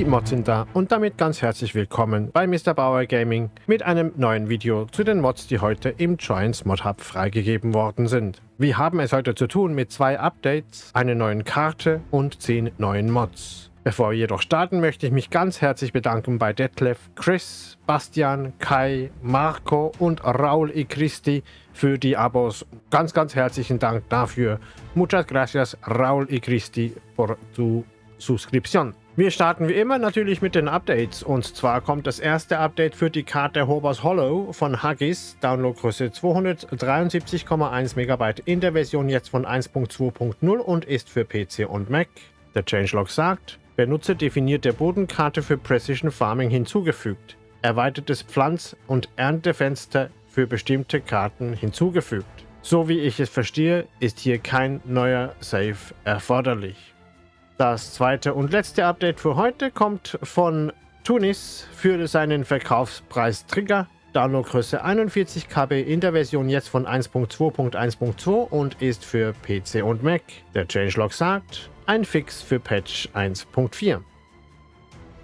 Die Mods sind da und damit ganz herzlich willkommen bei Mr. Bauer Gaming mit einem neuen Video zu den Mods, die heute im Giants Mod Hub freigegeben worden sind. Wir haben es heute zu tun mit zwei Updates, einer neuen Karte und zehn neuen Mods. Bevor wir jedoch starten, möchte ich mich ganz herzlich bedanken bei Detlef, Chris, Bastian, Kai, Marco und Raul I. Christi für die Abos. Ganz, ganz herzlichen Dank dafür. Muchas gracias, Raul I. Christi, por tu suscripción. Wir starten wie immer natürlich mit den Updates und zwar kommt das erste Update für die Karte Hobars Hollow von Haggis, Downloadgröße 273,1 MB in der Version jetzt von 1.2.0 und ist für PC und Mac. Der Changelog sagt, Benutzer definierte Bodenkarte für Precision Farming hinzugefügt. Erweitertes Pflanz- und Erntefenster für bestimmte Karten hinzugefügt. So wie ich es verstehe, ist hier kein neuer Save erforderlich. Das zweite und letzte Update für heute kommt von Tunis für seinen Verkaufspreis Trigger. Downloadgröße 41 KB in der Version jetzt von 1.2.1.2 und ist für PC und Mac. Der Changelog sagt, ein Fix für Patch 1.4.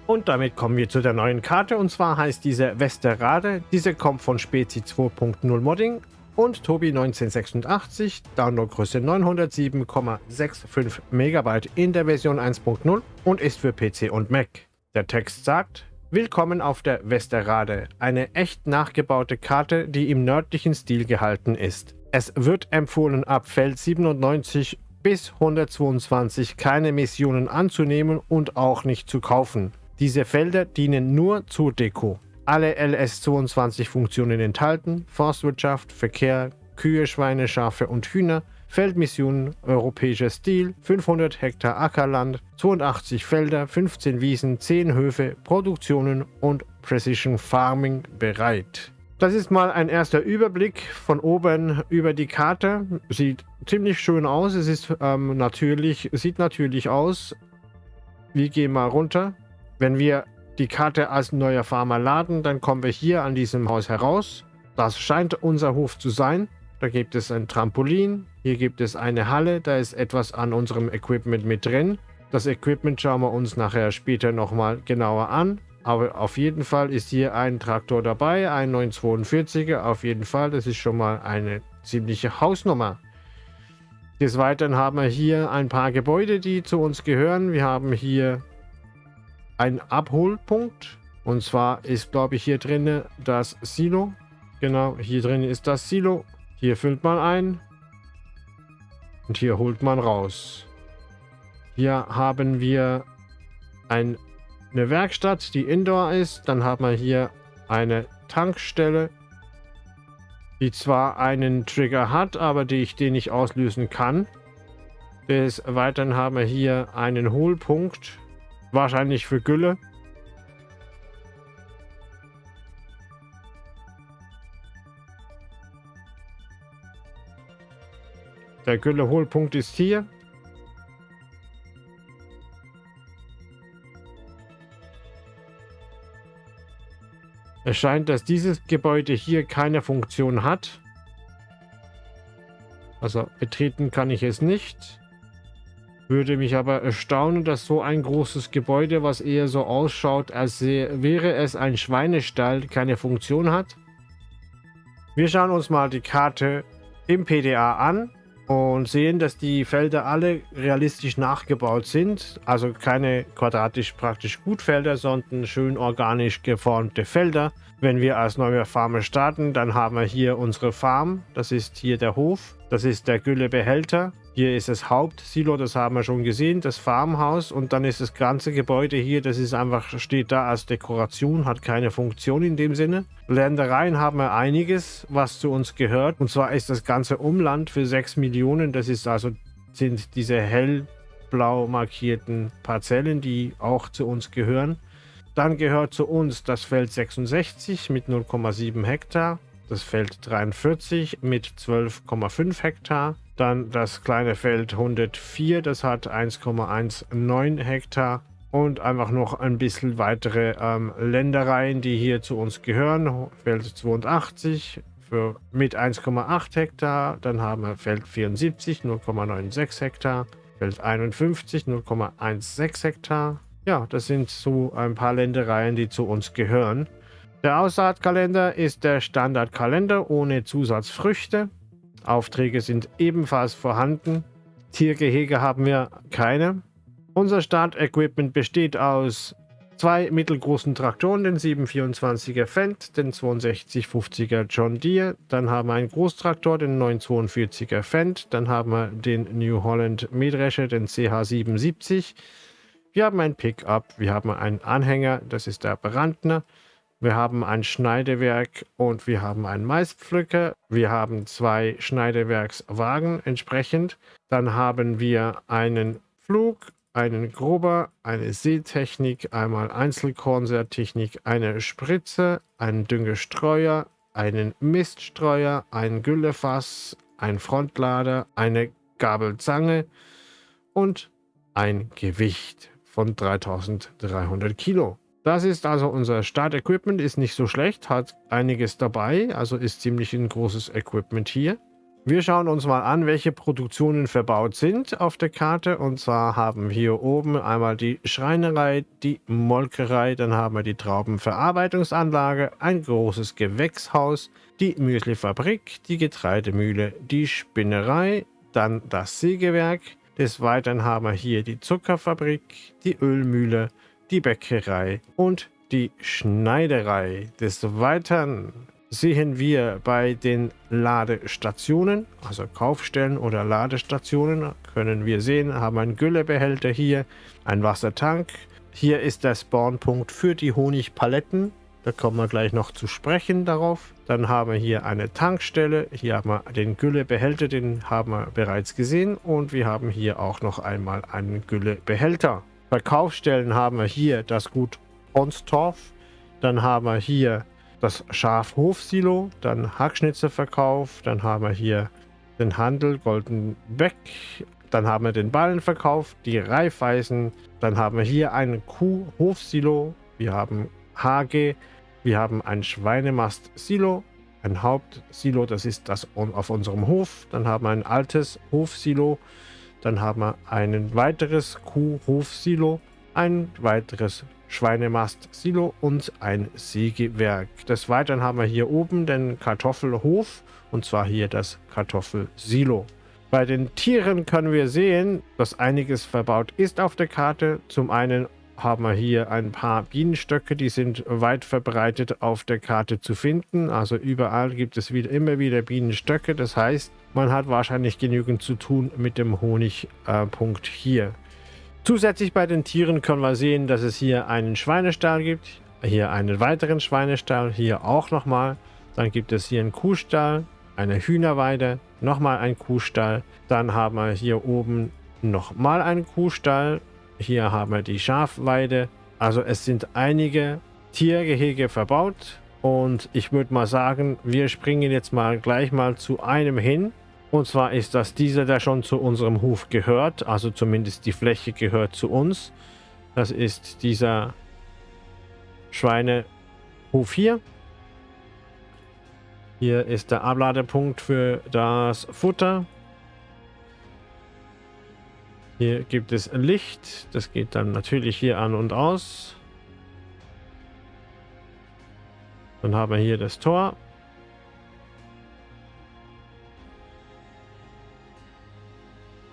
Und damit kommen wir zu der neuen Karte und zwar heißt diese Westerade. Diese kommt von Spezi 2.0 Modding und Tobi 1986, Downloadgröße 907,65 MB in der Version 1.0 und ist für PC und Mac. Der Text sagt, Willkommen auf der Westerade, eine echt nachgebaute Karte, die im nördlichen Stil gehalten ist. Es wird empfohlen, ab Feld 97 bis 122 keine Missionen anzunehmen und auch nicht zu kaufen. Diese Felder dienen nur zur Deko. Alle LS22-Funktionen enthalten, Forstwirtschaft, Verkehr, Kühe, Schweine, Schafe und Hühner, Feldmissionen, europäischer Stil, 500 Hektar Ackerland, 82 Felder, 15 Wiesen, 10 Höfe, Produktionen und Precision Farming bereit. Das ist mal ein erster Überblick von oben über die Karte. Sieht ziemlich schön aus. Es ist ähm, natürlich, sieht natürlich aus. Wir gehen mal runter. Wenn wir die Karte als neuer Farmer laden, dann kommen wir hier an diesem Haus heraus. Das scheint unser Hof zu sein. Da gibt es ein Trampolin. Hier gibt es eine Halle. Da ist etwas an unserem Equipment mit drin. Das Equipment schauen wir uns nachher später nochmal genauer an. Aber auf jeden Fall ist hier ein Traktor dabei, ein 942er. Auf jeden Fall, das ist schon mal eine ziemliche Hausnummer. Des Weiteren haben wir hier ein paar Gebäude, die zu uns gehören. Wir haben hier einen Abholpunkt. Und zwar ist, glaube ich, hier drin das Silo. Genau, hier drin ist das Silo. Hier füllt man ein. Und hier holt man raus. Hier haben wir ein eine Werkstatt, die Indoor ist. Dann haben wir hier eine Tankstelle, die zwar einen Trigger hat, aber die ich den nicht auslösen kann. Des Weiteren haben wir hier einen Hohlpunkt, wahrscheinlich für Gülle. Der Gülle-Hohlpunkt ist hier. Es scheint, dass dieses Gebäude hier keine Funktion hat. Also betreten kann ich es nicht. Würde mich aber erstaunen, dass so ein großes Gebäude, was eher so ausschaut, als wäre es ein Schweinestall, keine Funktion hat. Wir schauen uns mal die Karte im PDA an und sehen, dass die Felder alle realistisch nachgebaut sind. Also keine quadratisch praktisch Gutfelder, sondern schön organisch geformte Felder. Wenn wir als neuer Farmer starten, dann haben wir hier unsere Farm. Das ist hier der Hof. Das ist der Güllebehälter. Hier ist das Hauptsilo, das haben wir schon gesehen, das Farmhaus. Und dann ist das ganze Gebäude hier, das ist einfach, steht da als Dekoration, hat keine Funktion in dem Sinne. Ländereien haben wir einiges, was zu uns gehört. Und zwar ist das ganze Umland für 6 Millionen. Das ist also, sind diese hellblau markierten Parzellen, die auch zu uns gehören. Dann gehört zu uns das Feld 66 mit 0,7 Hektar das Feld 43 mit 12,5 Hektar. Dann das kleine Feld 104, das hat 1,19 Hektar. Und einfach noch ein bisschen weitere ähm, Ländereien, die hier zu uns gehören. Feld 82 für, mit 1,8 Hektar. Dann haben wir Feld 74, 0,96 Hektar. Feld 51, 0,16 Hektar. ja, das sind so ein paar Ländereien, die zu uns gehören. Der Aussaatkalender ist der Standardkalender ohne Zusatzfrüchte. Aufträge sind ebenfalls vorhanden. Tiergehege haben wir keine. Unser Startequipment besteht aus zwei mittelgroßen Traktoren, den 724er Fendt, den 6250er John Deere, dann haben wir einen Großtraktor, den 942er Fendt, dann haben wir den New Holland Mähdrescher, den CH77. Wir haben ein Pickup, wir haben einen Anhänger, das ist der Brandner. Wir haben ein Schneidewerk und wir haben einen Maispflücker. Wir haben zwei Schneidewerkswagen entsprechend. Dann haben wir einen Flug, einen Gruber, eine Seetechnik, einmal Einzelkornsätechnik, eine Spritze, einen Düngestreuer, einen Miststreuer, ein Güllefass, ein Frontlader, eine Gabelzange und ein Gewicht von 3300 Kilo. Das ist also unser Startequipment, ist nicht so schlecht, hat einiges dabei, also ist ziemlich ein großes Equipment hier. Wir schauen uns mal an, welche Produktionen verbaut sind auf der Karte. Und zwar haben wir hier oben einmal die Schreinerei, die Molkerei, dann haben wir die Traubenverarbeitungsanlage, ein großes Gewächshaus, die Müslifabrik, die Getreidemühle, die Spinnerei, dann das Sägewerk. Des Weiteren haben wir hier die Zuckerfabrik, die Ölmühle, die Bäckerei und die Schneiderei. Des Weiteren sehen wir bei den Ladestationen, also Kaufstellen oder Ladestationen, können wir sehen, haben einen Güllebehälter hier, einen Wassertank. Hier ist der Spawnpunkt für die Honigpaletten. Da kommen wir gleich noch zu sprechen darauf. Dann haben wir hier eine Tankstelle. Hier haben wir den Güllebehälter, den haben wir bereits gesehen. Und wir haben hier auch noch einmal einen Güllebehälter. Verkaufsstellen haben wir hier das Gut Onstorf. Dann haben wir hier das Schafhofsilo, dann Hackschnitzelverkauf, dann haben wir hier den Handel Goldenbeck, dann haben wir den Ballenverkauf, die Reifeisen, dann haben wir hier ein Kuhhofsilo, wir haben Hage, wir haben ein Schweinemast-Silo, ein Hauptsilo, das ist das auf unserem Hof, dann haben wir ein altes Hofsilo, dann haben wir ein weiteres Kuhhofsilo, ein weiteres Schweinemast-Silo und ein Sägewerk. Des Weiteren haben wir hier oben den Kartoffelhof und zwar hier das Kartoffelsilo. Bei den Tieren können wir sehen, dass einiges verbaut ist auf der Karte. Zum einen haben wir hier ein paar Bienenstöcke, die sind weit verbreitet auf der Karte zu finden. Also überall gibt es wieder, immer wieder Bienenstöcke. Das heißt, man hat wahrscheinlich genügend zu tun mit dem Honigpunkt äh, hier. Zusätzlich bei den Tieren können wir sehen, dass es hier einen Schweinestall gibt, hier einen weiteren Schweinestall, hier auch nochmal. Dann gibt es hier einen Kuhstall, eine Hühnerweide, nochmal einen Kuhstall. Dann haben wir hier oben nochmal einen Kuhstall. Hier haben wir die Schafweide. Also es sind einige Tiergehege verbaut. Und ich würde mal sagen, wir springen jetzt mal gleich mal zu einem hin. Und zwar ist das dieser, der schon zu unserem Hof gehört. Also zumindest die Fläche gehört zu uns. Das ist dieser Schweinehof hier. Hier ist der Abladepunkt für das Futter. Hier gibt es Licht. Das geht dann natürlich hier an und aus. Dann haben wir hier das Tor.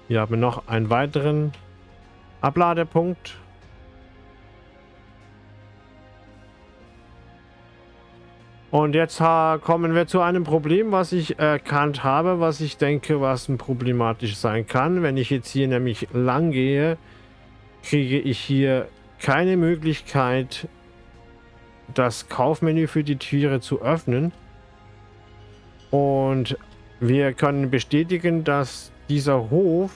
Hier haben wir noch einen weiteren Abladepunkt. Und jetzt kommen wir zu einem Problem, was ich erkannt habe, was ich denke, was problematisch sein kann. Wenn ich jetzt hier nämlich lang gehe, kriege ich hier keine Möglichkeit, das Kaufmenü für die Tiere zu öffnen. Und wir können bestätigen, dass dieser Hof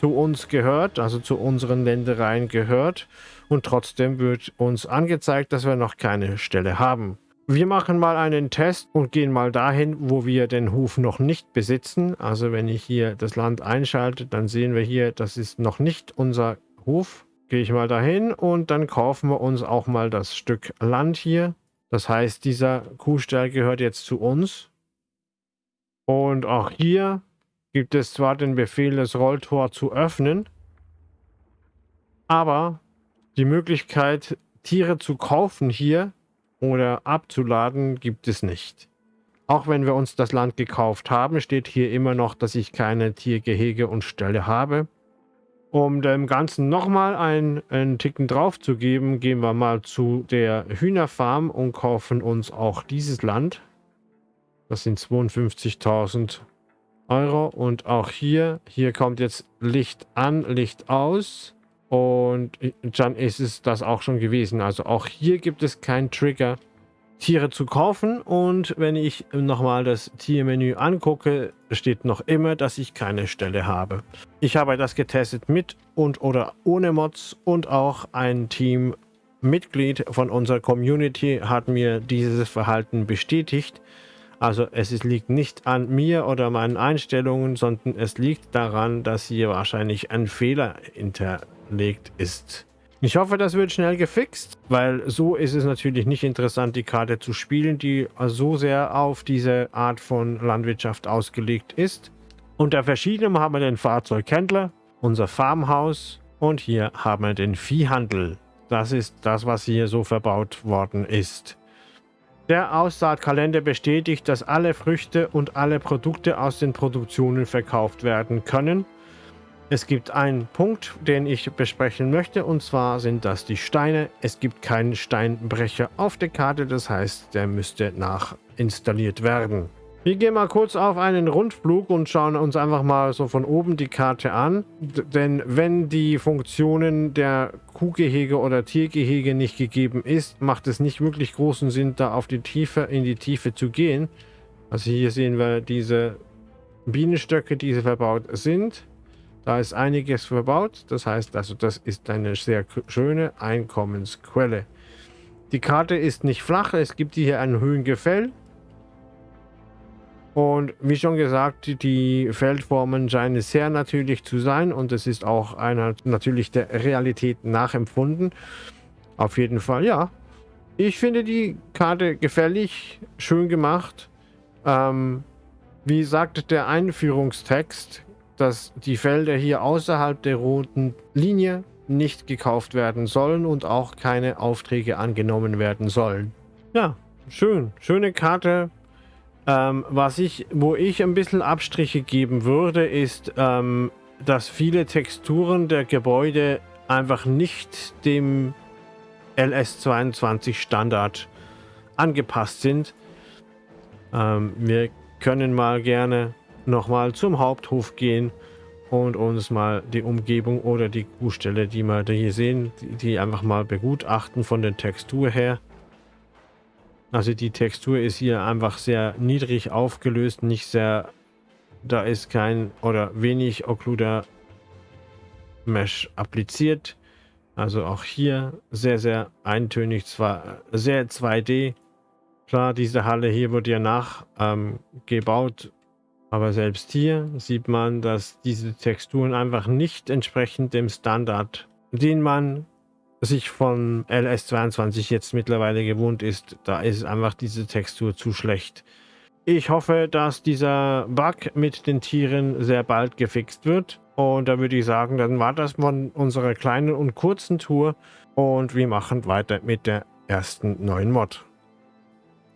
zu uns gehört, also zu unseren Ländereien gehört. Und trotzdem wird uns angezeigt, dass wir noch keine Stelle haben. Wir machen mal einen Test und gehen mal dahin, wo wir den Hof noch nicht besitzen. Also wenn ich hier das Land einschalte, dann sehen wir hier, das ist noch nicht unser Hof. Gehe ich mal dahin und dann kaufen wir uns auch mal das Stück Land hier. Das heißt, dieser Kuhstall gehört jetzt zu uns. Und auch hier gibt es zwar den Befehl, das Rolltor zu öffnen, aber Die Möglichkeit, Tiere zu kaufen hier oder abzuladen, gibt es nicht. Auch wenn wir uns das Land gekauft haben, steht hier immer noch, dass ich keine Tiergehege und Ställe habe. Um dem Ganzen nochmal einen, einen Ticken drauf zu geben, gehen wir mal zu der Hühnerfarm und kaufen uns auch dieses Land. Das sind 52.000 Euro. Und auch hier, hier kommt jetzt Licht an, Licht aus. Und dann ist es das auch schon gewesen. Also auch hier gibt es keinen Trigger, Tiere zu kaufen. Und wenn ich nochmal das Tiermenü angucke, steht noch immer, dass ich keine Stelle habe. Ich habe das getestet mit und oder ohne Mods und auch ein Teammitglied von unserer Community hat mir dieses Verhalten bestätigt. Also es liegt nicht an mir oder meinen Einstellungen, sondern es liegt daran, dass hier wahrscheinlich ein Fehler hinterlegt ist. Ich hoffe, das wird schnell gefixt, weil so ist es natürlich nicht interessant, die Karte zu spielen, die so sehr auf diese Art von Landwirtschaft ausgelegt ist. Unter verschiedenem haben wir den Fahrzeughändler, unser Farmhaus und hier haben wir den Viehhandel. Das ist das, was hier so verbaut worden ist. Der Aussaatkalender bestätigt, dass alle Früchte und alle Produkte aus den Produktionen verkauft werden können. Es gibt einen Punkt, den ich besprechen möchte, und zwar sind das die Steine. Es gibt keinen Steinbrecher auf der Karte, das heißt, der müsste nachinstalliert werden. Wir gehen mal kurz auf einen Rundflug und schauen uns einfach mal so von oben die Karte an. D denn wenn die Funktionen der Kuhgehege oder Tiergehege nicht gegeben ist, macht es nicht wirklich großen Sinn, da auf die Tiefe, in die Tiefe zu gehen. Also hier sehen wir diese Bienenstöcke, die verbaut sind. Da ist einiges verbaut. Das heißt also, das ist eine sehr schöne Einkommensquelle. Die Karte ist nicht flach. Es gibt hier ein Höhengefäll. Und wie schon gesagt, die Feldformen scheinen sehr natürlich zu sein und es ist auch einer natürlich der Realität nachempfunden. Auf jeden Fall, ja. Ich finde die Karte gefällig, schön gemacht. Ähm, wie sagt der Einführungstext, dass die Felder hier außerhalb der roten Linie nicht gekauft werden sollen und auch keine Aufträge angenommen werden sollen. Ja, schön. Schöne Karte, ähm, was ich, wo ich ein bisschen Abstriche geben würde, ist, ähm, dass viele Texturen der Gebäude einfach nicht dem LS22 Standard angepasst sind. Ähm, wir können mal gerne nochmal zum Haupthof gehen und uns mal die Umgebung oder die Kuhstelle, die wir hier sehen, die, die einfach mal begutachten von der Textur her. Also die Textur ist hier einfach sehr niedrig aufgelöst, nicht sehr, da ist kein oder wenig Occluder Mesh appliziert. Also auch hier sehr, sehr eintönig, zwar sehr 2D. Klar, diese Halle hier wurde ja nachgebaut, ähm, aber selbst hier sieht man, dass diese Texturen einfach nicht entsprechend dem Standard, den man sich von LS22 jetzt mittlerweile gewohnt ist, da ist einfach diese Textur zu schlecht. Ich hoffe, dass dieser Bug mit den Tieren sehr bald gefixt wird. Und da würde ich sagen, dann war das von unserer kleinen und kurzen Tour. Und wir machen weiter mit der ersten neuen Mod.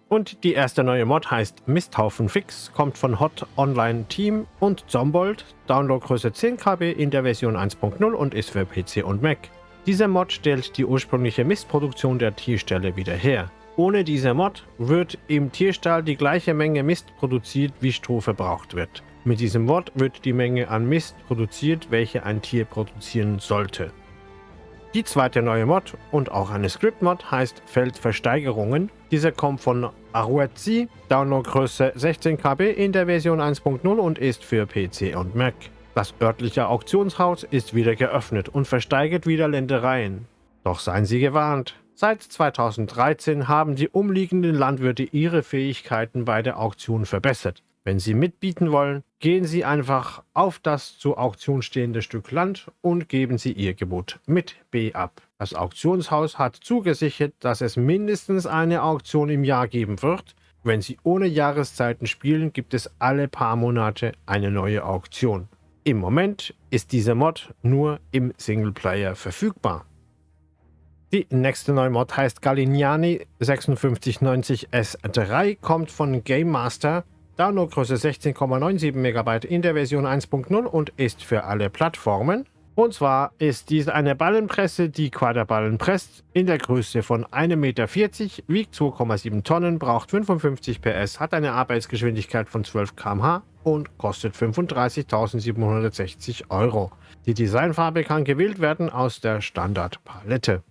Und die erste neue Mod heißt Misthaufen Fix, kommt von Hot Online Team und Zombold, Downloadgröße 10 KB in der Version 1.0 und ist für PC und Mac. Dieser Mod stellt die ursprüngliche Mistproduktion der Tierställe wieder her. Ohne diese Mod wird im Tierstall die gleiche Menge Mist produziert, wie Stroh verbraucht wird. Mit diesem Mod wird die Menge an Mist produziert, welche ein Tier produzieren sollte. Die zweite neue Mod und auch eine Script-Mod heißt Feldversteigerungen. Dieser kommt von Aruetzi, Downloadgröße 16 KB in der Version 1.0 und ist für PC und Mac. Das örtliche Auktionshaus ist wieder geöffnet und versteigert wieder Ländereien. Doch seien Sie gewarnt. Seit 2013 haben die umliegenden Landwirte ihre Fähigkeiten bei der Auktion verbessert. Wenn Sie mitbieten wollen, gehen Sie einfach auf das zur Auktion stehende Stück Land und geben Sie Ihr Gebot mit B ab. Das Auktionshaus hat zugesichert, dass es mindestens eine Auktion im Jahr geben wird. Wenn Sie ohne Jahreszeiten spielen, gibt es alle paar Monate eine neue Auktion. Im Moment ist dieser Mod nur im Singleplayer verfügbar. Die nächste neue Mod heißt Galignani 5690 S3, kommt von Game Master, Downloadgröße 16,97 MB in der Version 1.0 und ist für alle Plattformen. Und zwar ist dies eine Ballenpresse, die Quaderballen presst, in der Größe von 1,40 Meter, wiegt 2,7 Tonnen, braucht 55 PS, hat eine Arbeitsgeschwindigkeit von 12 km/h und kostet 35.760 Euro. Die Designfarbe kann gewählt werden aus der Standardpalette.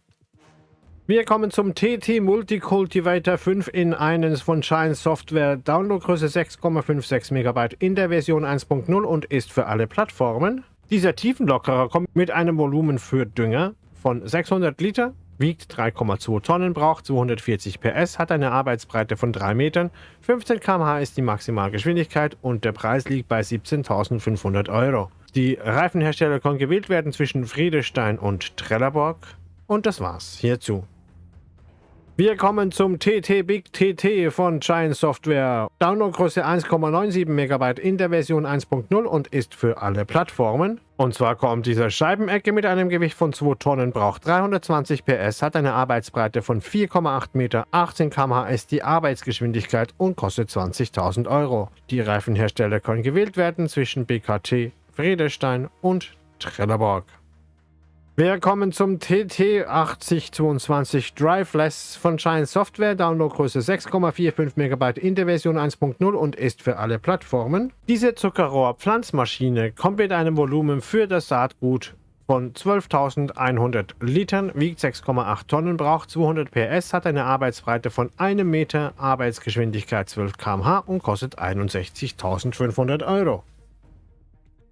Wir kommen zum TT Multicultivator 5 in 1 von Shine Software. Downloadgröße 6,56 MB in der Version 1.0 und ist für alle Plattformen. Dieser Tiefenlockerer kommt mit einem Volumen für Dünger von 600 Liter, wiegt 3,2 Tonnen, braucht 240 PS, hat eine Arbeitsbreite von 3 Metern, 15 km/h ist die Maximalgeschwindigkeit und der Preis liegt bei 17.500 Euro. Die Reifenhersteller können gewählt werden zwischen Friedestein und Trelleborg. Und das war's hierzu. Wir kommen zum TT Big TT von Giant Software. Downloadgröße 1,97 MB in der Version 1.0 und ist für alle Plattformen. Und zwar kommt diese Scheibenecke mit einem Gewicht von 2 Tonnen, braucht 320 PS, hat eine Arbeitsbreite von 4,8 Meter, 18 km/h ist die Arbeitsgeschwindigkeit und kostet 20.000 Euro. Die Reifenhersteller können gewählt werden zwischen BKT, Friedestein und Trelleborg. Wir kommen zum TT8022 Driveless von Shine Software, Downloadgröße 6,45 MB in der Version 1.0 und ist für alle Plattformen. Diese Zuckerrohr-Pflanzmaschine kommt mit einem Volumen für das Saatgut von 12.100 Litern, wiegt 6,8 Tonnen, braucht 200 PS, hat eine Arbeitsbreite von 1 Meter, Arbeitsgeschwindigkeit 12 km/h und kostet 61.500 Euro.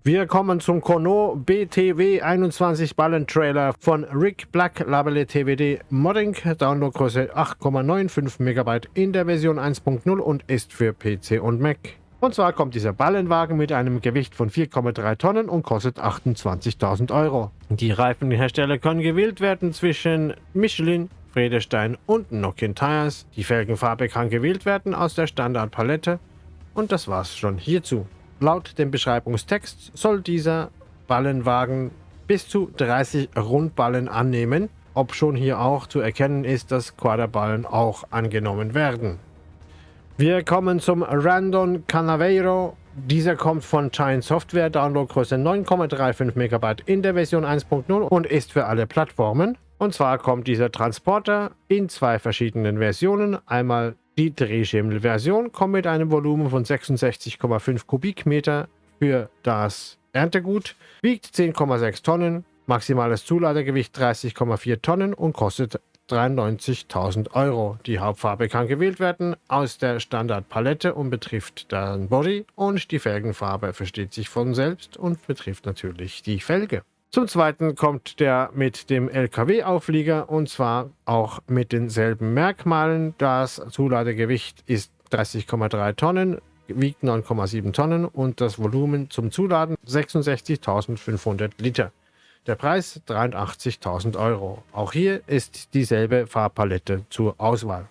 Wir kommen zum Kono BTW 21 Ballen Trailer von Rick Black Labelle TWD Modding, Downloadgröße 8,95 MB in der Version 1.0 und ist für PC und Mac. Und zwar kommt dieser Ballenwagen mit einem Gewicht von 4,3 Tonnen und kostet 28.000 Euro. Die Reifenhersteller können gewählt werden zwischen Michelin, Friedestein und Nokian Tires. Die Felgenfarbe kann gewählt werden aus der Standardpalette. Und das war's schon hierzu. Laut dem Beschreibungstext soll dieser Ballenwagen bis zu 30 Rundballen annehmen, ob schon hier auch zu erkennen ist, dass Quaderballen auch angenommen werden. Wir kommen zum Randon Canaveiro. Dieser kommt von Giant Software, Downloadgröße 9,35 MB in der Version 1.0 und ist für alle Plattformen. Und zwar kommt dieser Transporter in zwei verschiedenen Versionen. Einmal die Drehschemel-Version kommt mit einem Volumen von 66,5 Kubikmeter für das Erntegut, wiegt 10,6 Tonnen, maximales Zuladegewicht 30,4 Tonnen und kostet 93.000 Euro. Die Hauptfarbe kann gewählt werden aus der Standardpalette und betrifft dann Body und die Felgenfarbe versteht sich von selbst und betrifft natürlich die Felge. Zum zweiten kommt der mit dem LKW-Auflieger und zwar auch mit denselben Merkmalen. Das Zuladegewicht ist 30,3 Tonnen, wiegt 9,7 Tonnen und das Volumen zum Zuladen 66.500 Liter. Der Preis 83.000 Euro. Auch hier ist dieselbe Farbpalette zur Auswahl.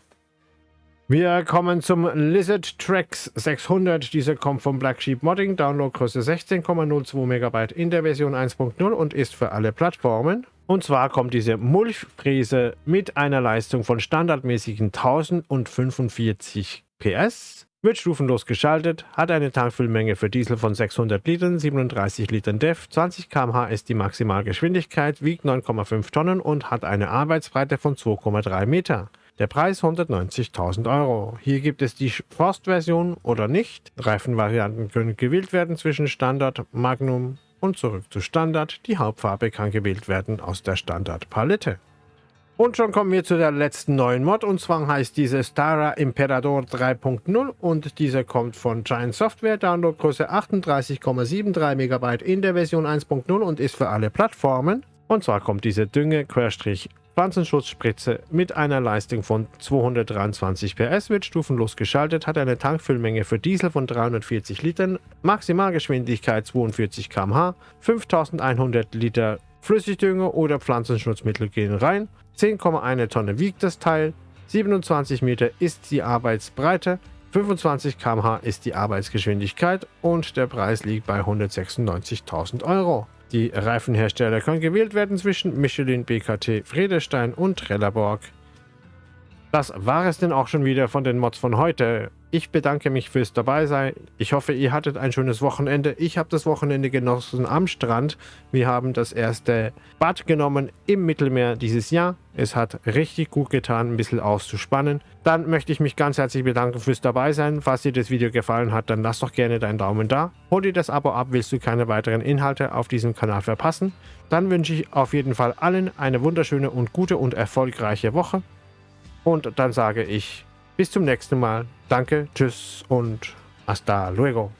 Wir kommen zum Lizard Tracks 600. Dieser kommt vom Black Sheep Modding. Downloadgröße 16,02 MB in der Version 1.0 und ist für alle Plattformen. Und zwar kommt diese Mulchfräse mit einer Leistung von standardmäßigen 1045 PS. Wird stufenlos geschaltet, hat eine Tankfüllmenge für Diesel von 600 Litern, 37 Litern DEF, 20 km/h ist die Maximalgeschwindigkeit, wiegt 9,5 Tonnen und hat eine Arbeitsbreite von 2,3 Meter. Der Preis 190.000 Euro. Hier gibt es die Forst-Version oder nicht. Reifenvarianten können gewählt werden zwischen Standard, Magnum und zurück zu Standard. Die Hauptfarbe kann gewählt werden aus der Standardpalette. Und schon kommen wir zu der letzten neuen Mod und zwar heißt diese Stara Imperador 3.0 und diese kommt von Giant Software, Downloadgröße 38,73 MB in der Version 1.0 und ist für alle Plattformen. Und zwar kommt diese Dünge Querstrich Pflanzenschutzspritze mit einer Leistung von 223 PS wird stufenlos geschaltet, hat eine Tankfüllmenge für Diesel von 340 Litern, Maximalgeschwindigkeit 42 km/h, 5100 Liter Flüssigdünger oder Pflanzenschutzmittel gehen rein, 10,1 Tonne wiegt das Teil, 27 Meter ist die Arbeitsbreite, 25 km/h ist die Arbeitsgeschwindigkeit und der Preis liegt bei 196.000 Euro. Die Reifenhersteller können gewählt werden zwischen Michelin, BKT, Friedestein und Trelleborg. Das war es denn auch schon wieder von den Mods von heute. Ich bedanke mich fürs Dabeisein. Ich hoffe, ihr hattet ein schönes Wochenende. Ich habe das Wochenende genossen am Strand. Wir haben das erste Bad genommen im Mittelmeer dieses Jahr. Es hat richtig gut getan, ein bisschen auszuspannen. Dann möchte ich mich ganz herzlich bedanken fürs Dabeisein. Falls dir das Video gefallen hat, dann lass doch gerne deinen Daumen da. Hol dir das Abo ab, willst du keine weiteren Inhalte auf diesem Kanal verpassen. Dann wünsche ich auf jeden Fall allen eine wunderschöne und gute und erfolgreiche Woche. Und dann sage ich bis zum nächsten Mal. Danke, tschüss und hasta luego.